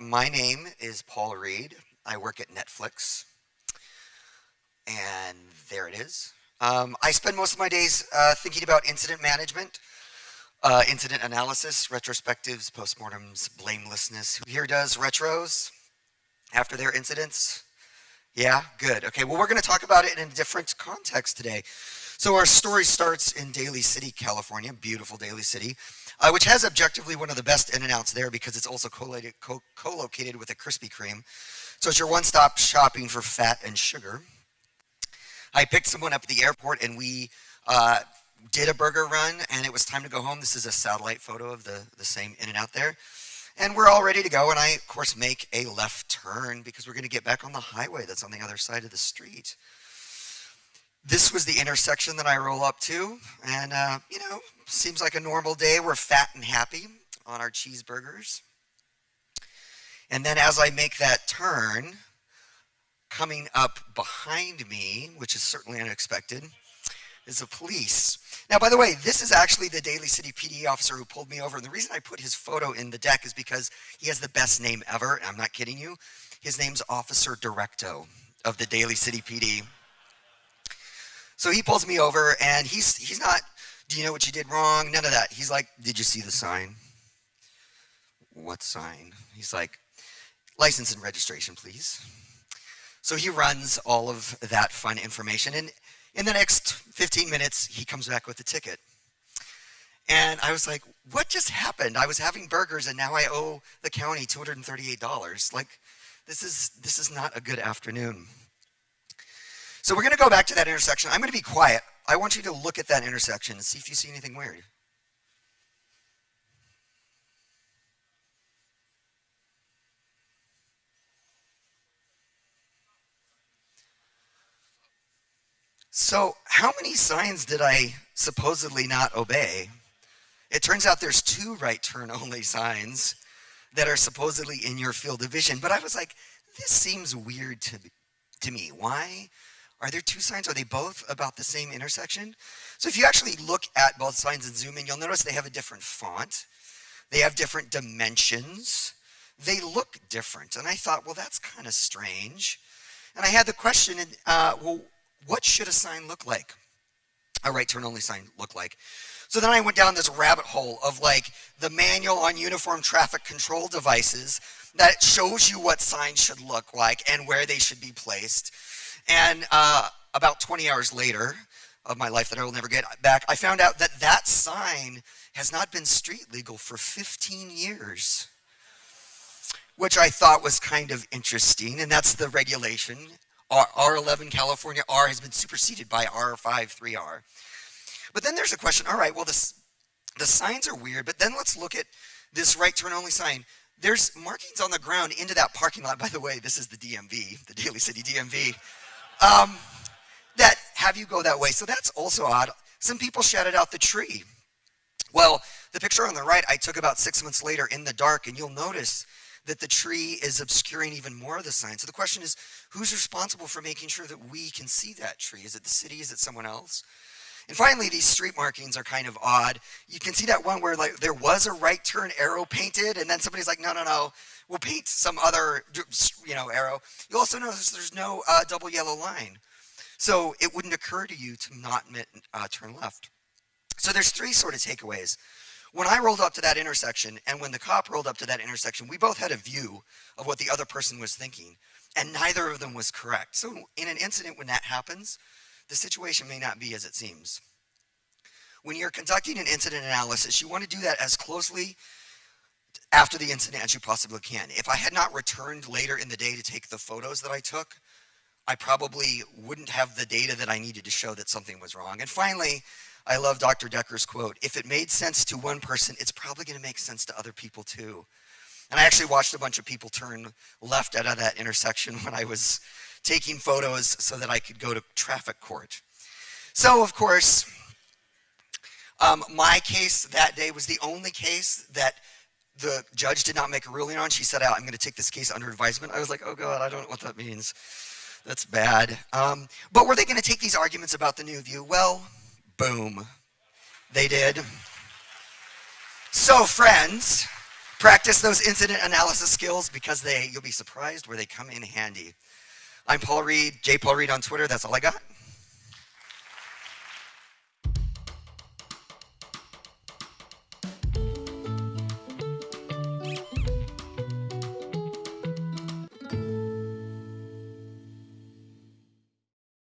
my name is Paul Reed. I work at Netflix. And there it is. Um, I spend most of my days uh, thinking about incident management, uh, incident analysis, retrospectives, postmortems, blamelessness. Who here does retros after their incidents? Yeah, good. Okay, well, we're going to talk about it in a different context today. So our story starts in Daly City, California, beautiful Daly City, uh, which has objectively one of the best In-N-Outs there because it's also co-located, co-located with a Krispy Kreme. So it's your one-stop shopping for fat and sugar. I picked someone up at the airport and we uh, did a burger run and it was time to go home. This is a satellite photo of the, the same In-N-Out there. And we're all ready to go and I, of course, make a left turn because we're going to get back on the highway that's on the other side of the street this was the intersection that I roll up to. And, uh, you know, seems like a normal day. We're fat and happy on our cheeseburgers. And then as I make that turn, coming up behind me, which is certainly unexpected, is the police. Now, by the way, this is actually the Daly City PD officer who pulled me over. And the reason I put his photo in the deck is because he has the best name ever. I'm not kidding you. His name's Officer Directo of the Daly City PD. So he pulls me over and he's, he's not, do you know what you did wrong? None of that. He's like, did you see the sign? What sign? He's like, license and registration, please. So he runs all of that fun information. And in the next 15 minutes, he comes back with a ticket. And I was like, what just happened? I was having burgers and now I owe the county $238. Like, this is, this is not a good afternoon. So we're going to go back to that intersection. I'm going to be quiet. I want you to look at that intersection and see if you see anything weird. So how many signs did I supposedly not obey? It turns out there's two right turn only signs that are supposedly in your field of vision. But I was like, this seems weird to, to me. Why are there two signs? Are they both about the same intersection? So if you actually look at both signs and zoom in, you'll notice they have a different font. They have different dimensions. They look different. And I thought, well, that's kind of strange. And I had the question, uh, well, what should a sign look like? A right turn only sign look like? So then I went down this rabbit hole of like the manual on uniform traffic control devices that shows you what signs should look like and where they should be placed. And uh, about 20 hours later of my life that I will never get back, I found out that that sign has not been street legal for 15 years, which I thought was kind of interesting. And that's the regulation. R 11 California R has been superseded by R5 3R. But then there's a question, all right, well, this, the signs are weird, but then let's look at this right turn only sign. There's markings on the ground into that parking lot. By the way, this is the DMV, the Daly City DMV um, that have you go that way. So that's also odd. Some people shouted out the tree. Well, the picture on the right I took about six months later in the dark, and you'll notice that the tree is obscuring even more of the sign. So the question is, who's responsible for making sure that we can see that tree? Is it the city? Is it someone else? And finally, these street markings are kind of odd. You can see that one where like there was a right turn arrow painted, and then somebody's like, no, no, no, we'll paint some other, you know, arrow. You also notice there's no uh, double yellow line. So it wouldn't occur to you to not uh, turn left. So there's three sort of takeaways. When I rolled up to that intersection and when the cop rolled up to that intersection, we both had a view of what the other person was thinking and neither of them was correct. So in an incident when that happens, the situation may not be as it seems. When you're conducting an incident analysis, you want to do that as closely after the incident as you possibly can. If I had not returned later in the day to take the photos that I took, I probably wouldn't have the data that I needed to show that something was wrong. And finally, I love Dr. Dekker's quote, if it made sense to one person, it's probably gonna make sense to other people too. And I actually watched a bunch of people turn left out of that intersection when I was taking photos so that I could go to traffic court. So of course, um, my case that day was the only case that the judge did not make a ruling on. She said, I'm going to take this case under advisement. I was like, oh God, I don't know what that means. That's bad. Um, but were they going to take these arguments about the new view? Well, boom, they did. So friends, Practice those incident analysis skills because they you'll be surprised where they come in handy. I'm Paul Reed, J Paul Reed on Twitter. That's all I got.